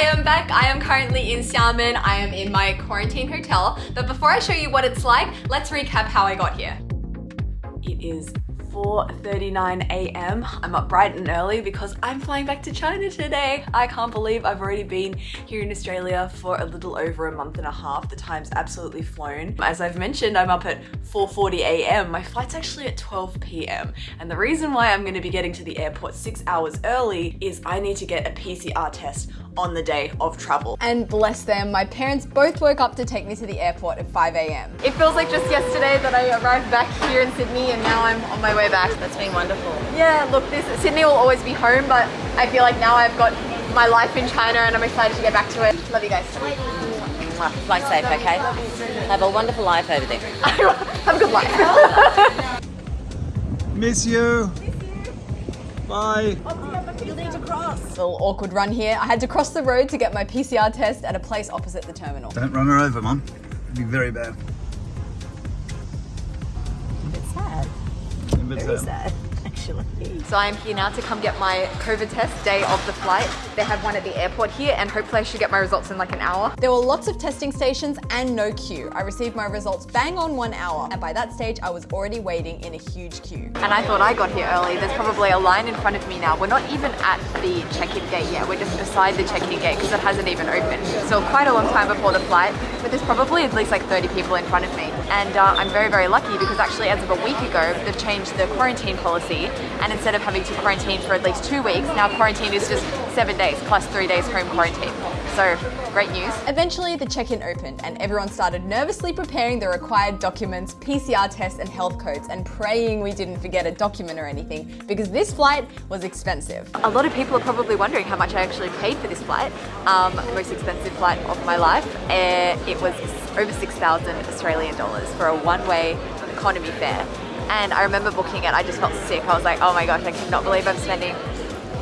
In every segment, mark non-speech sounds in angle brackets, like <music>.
I am back. I am currently in Xiamen. I am in my quarantine hotel. But before I show you what it's like, let's recap how I got here. It is 4.39 a.m. I'm up bright and early because I'm flying back to China today. I can't believe I've already been here in Australia for a little over a month and a half. The time's absolutely flown. As I've mentioned, I'm up at 4.40 a.m. My flight's actually at 12 p.m. And the reason why I'm gonna be getting to the airport six hours early is I need to get a PCR test on the day of travel. And bless them, my parents both woke up to take me to the airport at 5 a.m. It feels like just yesterday that I arrived back here in Sydney and now I'm on my way back. That's been wonderful. Yeah, look, this Sydney will always be home, but I feel like now I've got my life in China and I'm excited to get back to it. Love you guys. Fly safe, okay? Have a wonderful life over there. <laughs> Have a good life. <laughs> Miss you. Bye. Little awkward run here. I had to cross the road to get my PCR test at a place opposite the terminal. Don't run her over, Mum. It'd be very bad. Very sad, <laughs> actually. So I'm here now to come get my COVID test day of the flight. They have one at the airport here and hopefully I should get my results in like an hour. There were lots of testing stations and no queue. I received my results bang on one hour, and by that stage, I was already waiting in a huge queue. And I thought I got here early. There's probably a line in front of me now. We're not even at the check-in gate yet. We're just beside the check-in gate because it hasn't even opened. So quite a long time before the flight, but there's probably at least like 30 people in front of me. And uh, I'm very, very lucky because actually as of a week ago, they've changed the quarantine policy. And instead of having to quarantine for at least two weeks, now quarantine is just seven days plus three days home quarantine. So great news. Eventually, the check-in opened and everyone started nervously preparing the required documents, PCR tests and health codes and praying we didn't forget a document or anything because this flight was expensive. A lot of people are probably wondering how much I actually paid for this flight. Um, most expensive flight of my life. Uh, it was over 6,000 Australian dollars for a one-way economy fare. And I remember booking it, I just felt sick. I was like, oh my gosh, I cannot believe I'm spending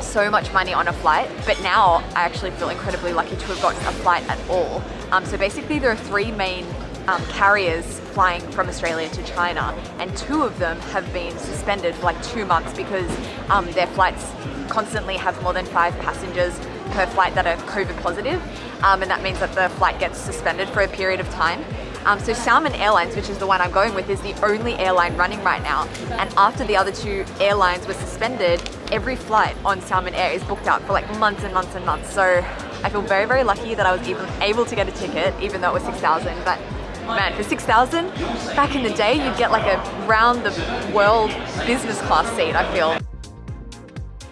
so much money on a flight, but now I actually feel incredibly lucky to have gotten a flight at all. Um, so basically there are three main um, carriers flying from Australia to China and two of them have been suspended for like two months because um, their flights constantly have more than five passengers per flight that are COVID positive um, and that means that the flight gets suspended for a period of time. Um, so Xiamen Airlines, which is the one I'm going with, is the only airline running right now. And after the other two airlines were suspended, every flight on Xiamen Air is booked out for like months and months and months. So I feel very, very lucky that I was even able to get a ticket, even though it was 6,000. But man, for 6,000, back in the day, you'd get like a round the world business class seat, I feel.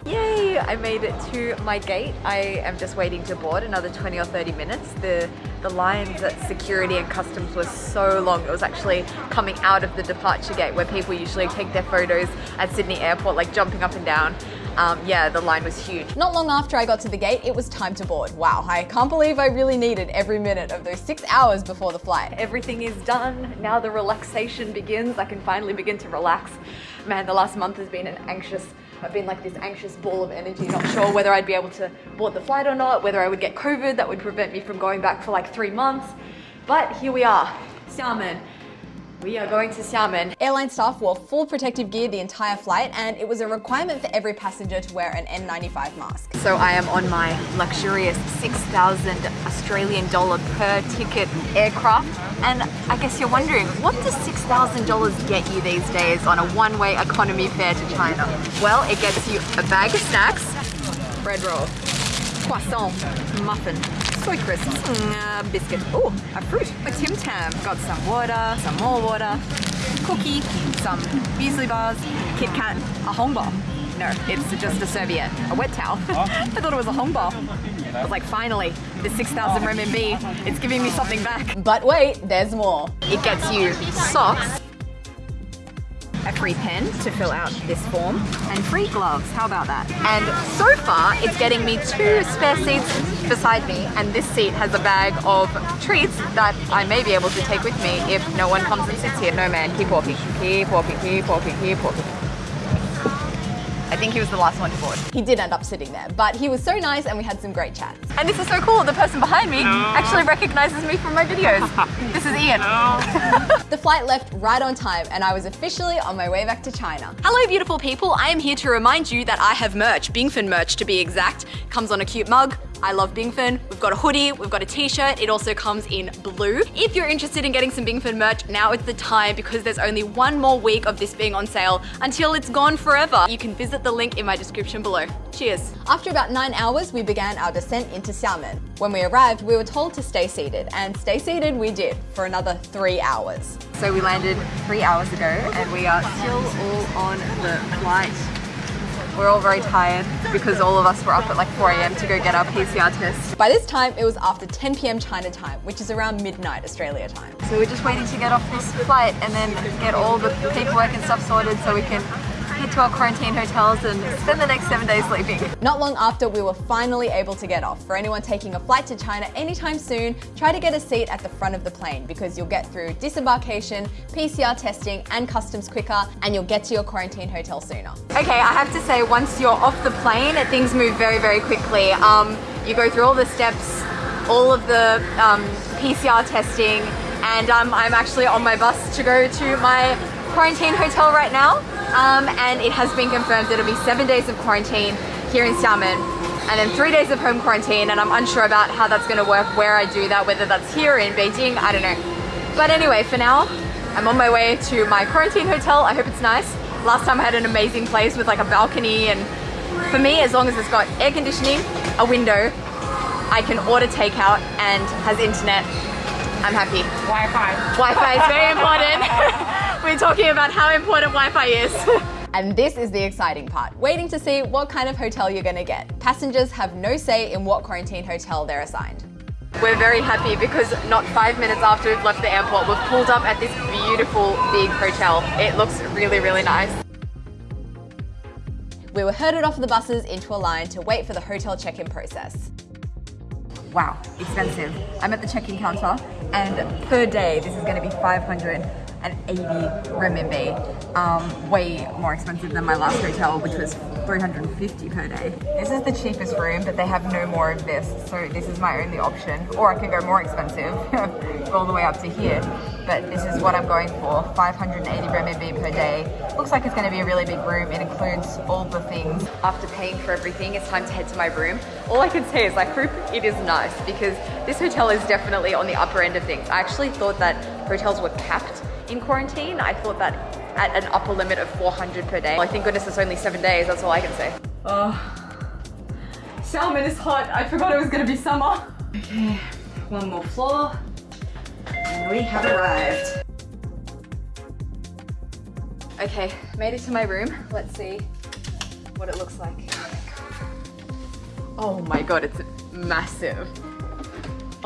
Yay, I made it to my gate. I am just waiting to board another 20 or 30 minutes. The, the lines at security and customs was so long. It was actually coming out of the departure gate where people usually take their photos at Sydney Airport, like jumping up and down. Um, yeah, the line was huge. Not long after I got to the gate, it was time to board. Wow, I can't believe I really needed every minute of those six hours before the flight. Everything is done. Now the relaxation begins. I can finally begin to relax. Man, the last month has been an anxious I've been like this anxious ball of energy, not sure whether I'd be able to board the flight or not, whether I would get COVID that would prevent me from going back for like three months. But here we are, Xiamen. We are going to Xiamen. Airline staff wore full protective gear the entire flight and it was a requirement for every passenger to wear an N95 mask. So I am on my luxurious 6,000 Australian dollar per ticket aircraft. And I guess you're wondering, what does $6,000 get you these days on a one-way economy fare to China? Well, it gets you a bag of snacks, bread roll, croissant, muffin, soy crisps, uh, biscuit, oh, a fruit, a Tim Tam, got some water, some more water, cookie, some muesli bars, Kit Kat, a Hong hongbao. No, it's just a serviette, a wet towel. <laughs> I thought it was a Hong hongbao. I was like, finally, the 6,000 RMB, it's giving me something back. But wait, there's more. It gets you socks, a free pen to fill out this form, and free gloves. How about that? And so far, it's getting me two spare seats beside me, and this seat has a bag of treats that I may be able to take with me if no one comes and sits here. No man, keep walking, keep walking, keep walking, keep walking. I think he was the last one to board. He did end up sitting there, but he was so nice and we had some great chats. And this is so cool, the person behind me actually recognizes me from my videos. <laughs> this is Ian. <laughs> The flight left right on time and I was officially on my way back to China. Hello beautiful people, I am here to remind you that I have merch, Bingfen merch to be exact. Comes on a cute mug, I love Bingfen. We've got a hoodie, we've got a t-shirt. It also comes in blue. If you're interested in getting some Bingfen merch, now is the time because there's only one more week of this being on sale until it's gone forever. You can visit the link in my description below. Cheers. After about nine hours, we began our descent into Xiamen. When we arrived, we were told to stay seated, and stay seated we did for another three hours. So we landed three hours ago and we are still all on the flight. We're all very tired because all of us were up at like 4 a.m. to go get our PCR tests. By this time, it was after 10 p.m. China time, which is around midnight Australia time. So we're just waiting to get off this flight and then get all the paperwork and stuff sorted so we can head to our quarantine hotels and spend the next seven days sleeping. Not long after, we were finally able to get off. For anyone taking a flight to China anytime soon, try to get a seat at the front of the plane because you'll get through disembarkation, PCR testing, and customs quicker, and you'll get to your quarantine hotel sooner. Okay, I have to say, once you're off the plane, things move very, very quickly. Um, you go through all the steps, all of the um, PCR testing, and um, I'm actually on my bus to go to my quarantine hotel right now. Um, and it has been confirmed that it'll be seven days of quarantine here in Xiamen and then three days of home quarantine and I'm unsure about how that's going to work where I do that, whether that's here in Beijing, I don't know. But anyway, for now, I'm on my way to my quarantine hotel. I hope it's nice. Last time I had an amazing place with like a balcony and for me, as long as it's got air conditioning, a window, I can order takeout and has internet, I'm happy. Wi-Fi. Wi-Fi is very important. <laughs> We're talking about how important Wi-Fi is. <laughs> And this is the exciting part, waiting to see what kind of hotel you're gonna get. Passengers have no say in what quarantine hotel they're assigned. We're very happy because not five minutes after we've left the airport, we've pulled up at this beautiful big hotel. It looks really, really nice. We were herded off the buses into a line to wait for the hotel check-in process. Wow, expensive. I'm at the check-in counter and per day this is going to be 580 renminbi. Um, way more expensive than my last hotel which was 350 per day. This is the cheapest room but they have no more of this so this is my only option or I can go more expensive <laughs> all the way up to here but this is what I'm going for 580 renminbi per day. Looks like it's going to be a really big room. It includes all the things. After paying for everything it's time to head to my room. All I can say is I hope <laughs> it is nice because this hotel is definitely on the upper end of things. I actually thought that hotels were capped in quarantine. I thought that at an upper limit of 400 per day. Well, thank goodness it's only seven days, that's all I can say. Oh, Xiamen is hot. I forgot it was gonna be summer. Okay, one more floor. And we have arrived. Okay, made it to my room. Let's see what it looks like. Oh my god, oh it's massive.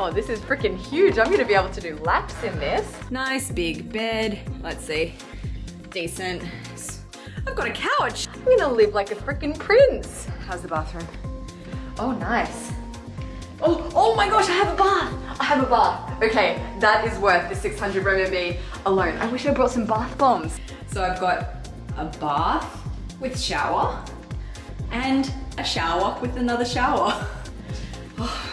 Oh, this is freaking huge. I'm gonna be able to do laps in this. Nice big bed. Let's see. Decent. I've got a couch. I'm gonna live like a freaking prince. How's the bathroom? Oh, nice. Oh, oh my gosh, I have a bath. I have a bath. Okay, that is worth the 600 renminbi alone. I wish I brought some bath bombs. So I've got a bath with shower and a shower with another shower. <laughs> Oh,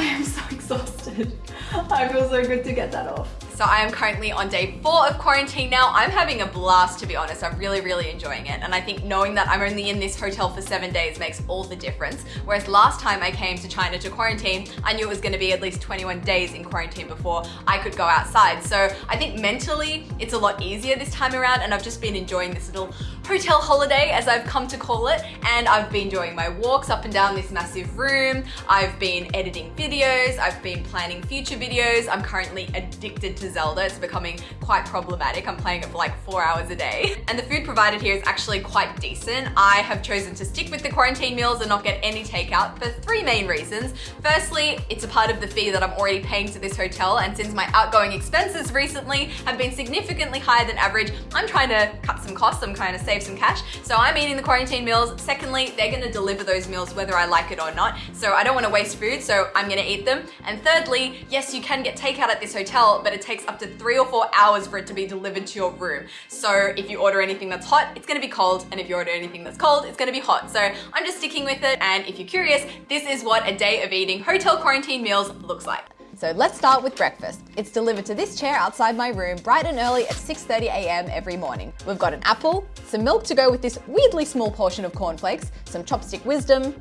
I am so exhausted. I feel so good to get that off. So I am currently on day four of quarantine now. I'm having a blast to be honest. I'm really, really enjoying it. And I think knowing that I'm only in this hotel for seven days makes all the difference. Whereas last time I came to China to quarantine, I knew it was gonna be at least 21 days in quarantine before I could go outside. So I think mentally it's a lot easier this time around and I've just been enjoying this little hotel holiday as I've come to call it. And I've been doing my walks up and down this massive room. I've been editing videos. I've been planning future videos. I'm currently addicted to Zelda. It's becoming quite problematic. I'm playing it for like four hours a day. And the food provided here is actually quite decent. I have chosen to stick with the quarantine meals and not get any takeout for three main reasons. Firstly, it's a part of the fee that I'm already paying to this hotel and since my outgoing expenses recently have been significantly higher than average, I'm trying to cut some costs, I'm trying to save some cash. So I'm eating the quarantine meals. Secondly, they're gonna deliver those meals whether I like it or not. So I don't wanna waste food, so I'm gonna eat them. And thirdly, yes, you can get takeout at this hotel, but it takes up to three or four hours for it to be delivered to your room. So if you order anything that's hot, it's gonna be cold. And if you order anything that's cold, it's gonna be hot. So I'm just sticking with it. And if you're curious, this is what a day of eating hotel quarantine meals looks like. So let's start with breakfast. It's delivered to this chair outside my room bright and early at 6.30 a.m. every morning. We've got an apple, some milk to go with this weirdly small portion of cornflakes, some chopstick wisdom,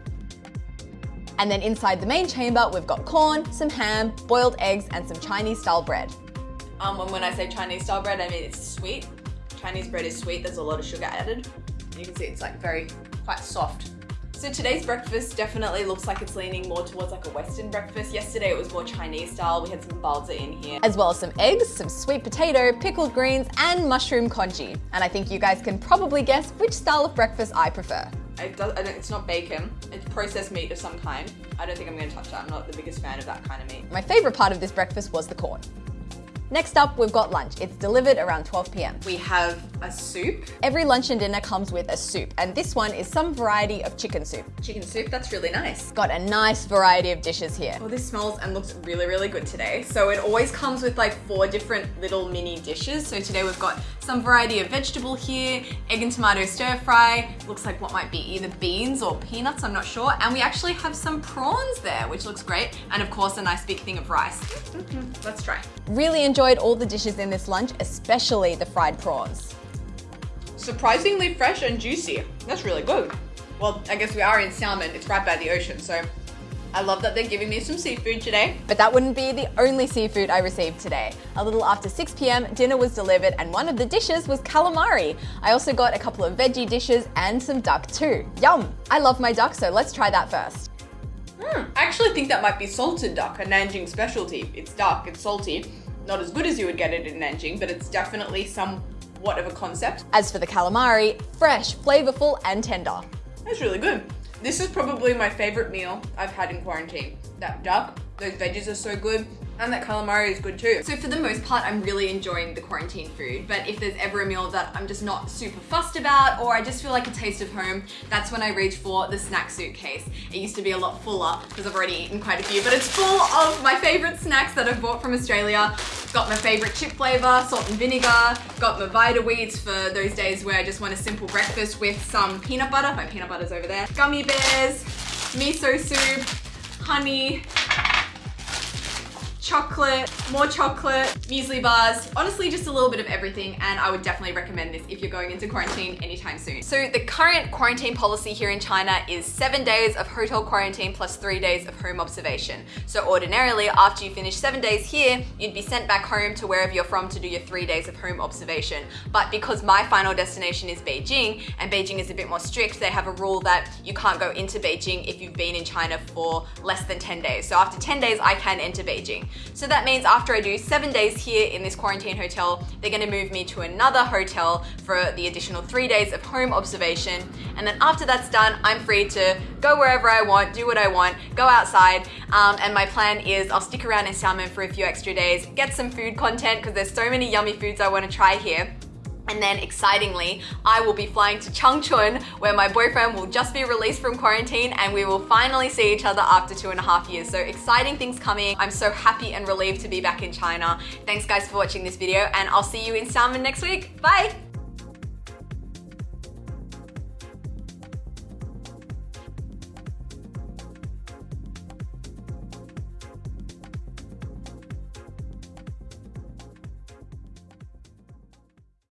And then inside the main chamber, we've got corn, some ham, boiled eggs, and some Chinese style bread. Um, and when I say Chinese style bread, I mean it's sweet. Chinese bread is sweet, there's a lot of sugar added. You can see it's like very, quite soft. So today's breakfast definitely looks like it's leaning more towards like a Western breakfast. Yesterday it was more Chinese style. We had some baozi in here. As well as some eggs, some sweet potato, pickled greens, and mushroom congee. And I think you guys can probably guess which style of breakfast I prefer. It does, it's not bacon, it's processed meat of some kind. I don't think I'm gonna touch that. I'm not the biggest fan of that kind of meat. My favorite part of this breakfast was the corn. Next up, we've got lunch. It's delivered around 12 p.m. We have a soup. Every lunch and dinner comes with a soup, and this one is some variety of chicken soup. Chicken soup, that's really nice. Got a nice variety of dishes here. Oh, this smells and looks really, really good today. So it always comes with like four different little mini dishes. So today we've got some variety of vegetable here, egg and tomato stir fry, looks like what might be either beans or peanuts, I'm not sure. And we actually have some prawns there, which looks great. And of course, a nice big thing of rice. <laughs> Let's try. Really enjoy enjoyed all the dishes in this lunch, especially the fried prawns. Surprisingly fresh and juicy. That's really good. Well, I guess we are in Xiamen, it's right by the ocean, so I love that they're giving me some seafood today. But that wouldn't be the only seafood I received today. A little after 6 p.m., dinner was delivered and one of the dishes was calamari. I also got a couple of veggie dishes and some duck too. Yum! I love my duck, so let's try that first. Mm, I actually think that might be salted duck, a Nanjing specialty. It's dark, it's salty, not as good as you would get it in Nanjing, but it's definitely somewhat of a concept. As for the calamari, fresh, flavorful, and tender. That's really good. This is probably my favorite meal I've had in quarantine. That duck, those veggies are so good. And that calamari is good too. So for the most part, I'm really enjoying the quarantine food. But if there's ever a meal that I'm just not super fussed about, or I just feel like a taste of home, that's when I reach for the snack suitcase. It used to be a lot fuller because I've already eaten quite a few, but it's full of my favorite snacks that I've bought from Australia. Got my favorite chip flavor, salt and vinegar. Got my Vita-Weats for those days where I just want a simple breakfast with some peanut butter. My peanut butter's over there. Gummy bears, miso soup, honey, chocolate, more chocolate, muesli bars, honestly just a little bit of everything and I would definitely recommend this if you're going into quarantine anytime soon. So the current quarantine policy here in China is seven days of hotel quarantine plus three days of home observation. So ordinarily after you finish seven days here, you'd be sent back home to wherever you're from to do your three days of home observation. But because my final destination is Beijing and Beijing is a bit more strict, they have a rule that you can't go into Beijing if you've been in China for less than 10 days. So after 10 days, I can enter Beijing. So that means after I do seven days here in this quarantine hotel, they're gonna move me to another hotel for the additional three days of home observation. And then after that's done, I'm free to go wherever I want, do what I want, go outside. Um, and my plan is I'll stick around in Xiamen for a few extra days, get some food content because there's so many yummy foods I wanna try here. And then excitingly, I will be flying to Changchun where my boyfriend will just be released from quarantine and we will finally see each other after two and a half years. So exciting things coming. I'm so happy and relieved to be back in China. Thanks guys for watching this video and I'll see you in Xiamen next week. Bye!